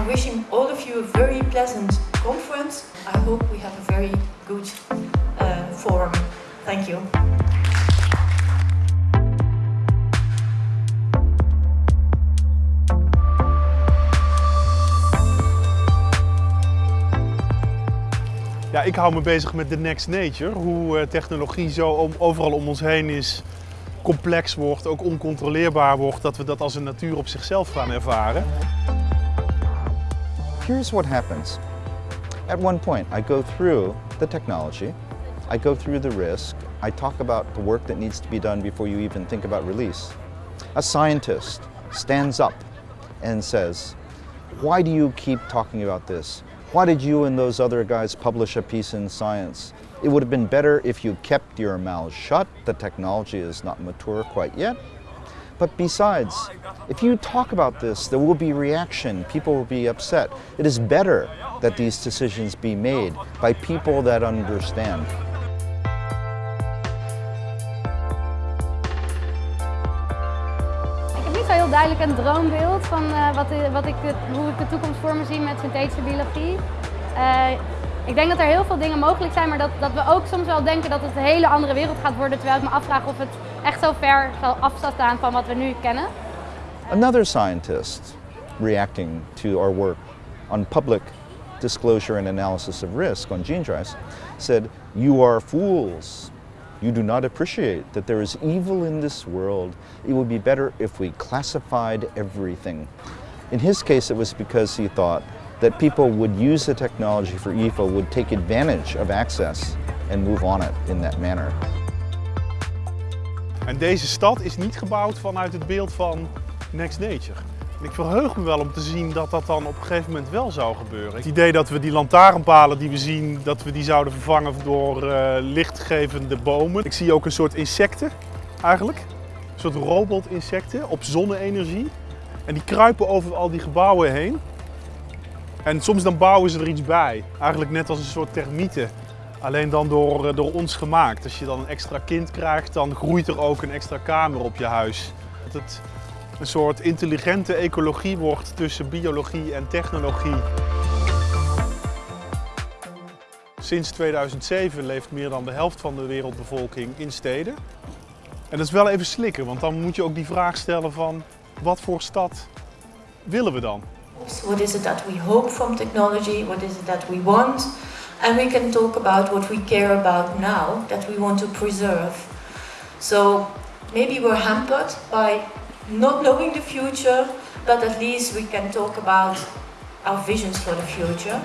I'm wishing all of you a very pleasant conference. I hope we have a very good uh, forum. Thank you. Ja, ik hou me bezig met the next nature. Hoe eh, technologie zo overal om ons heen is, complex wordt, ook oncontroleerbaar wordt, dat we dat als een natuur op zichzelf gaan ervaren. Here's what happens. At one point, I go through the technology, I go through the risk, I talk about the work that needs to be done before you even think about release. A scientist stands up and says, why do you keep talking about this? Why did you and those other guys publish a piece in Science? It would have been better if you kept your mouth shut. The technology is not mature quite yet. But besides, if you talk about this, there will be reaction. People will be upset. It is better that these decisions be made by people that understand. Heel duidelijk een droombeeld van uh, wat, wat ik, hoe ik de toekomst voor me zie met synthetische biologie. Uh, ik denk dat er heel veel dingen mogelijk zijn, maar dat, dat we ook soms wel denken dat het een hele andere wereld gaat worden, terwijl ik me afvraag of het echt zo ver af zal staan van wat we nu kennen. Another scientist reacting to our work on public disclosure and analysis of risk on gene drives said, you are fools. You do not appreciate that there is evil in this world. It would be better if we classified everything. In his case, it was because he thought that people would use the technology for evil, would take advantage of access and move on it in that manner. En deze stad is niet gebouwd vanuit het beeld van Next Nature. Ik verheug me wel om te zien dat dat dan op een gegeven moment wel zou gebeuren. Het idee dat we die lantaarnpalen die we zien, dat we die zouden vervangen door uh, lichtgevende bomen. Ik zie ook een soort insecten eigenlijk. Een soort robotinsecten op zonne-energie. En die kruipen over al die gebouwen heen. En soms dan bouwen ze er iets bij. Eigenlijk net als een soort termieten. Alleen dan door, eh, door ons gemaakt. Als je dan een extra kind krijgt, dan groeit er ook een extra kamer op je huis. Dat het een soort intelligente ecologie wordt tussen biologie en technologie. Sinds 2007 leeft meer dan de helft van de wereldbevolking in steden. En dat is wel even slikken, want dan moet je ook die vraag stellen van wat voor stad willen we dan? What is it that we hope from technology? What is it that we want? And we can talk about what we care about now, that we want to preserve. So maybe we're hampered by not knowing the future, but at least we can talk about our visions for the future.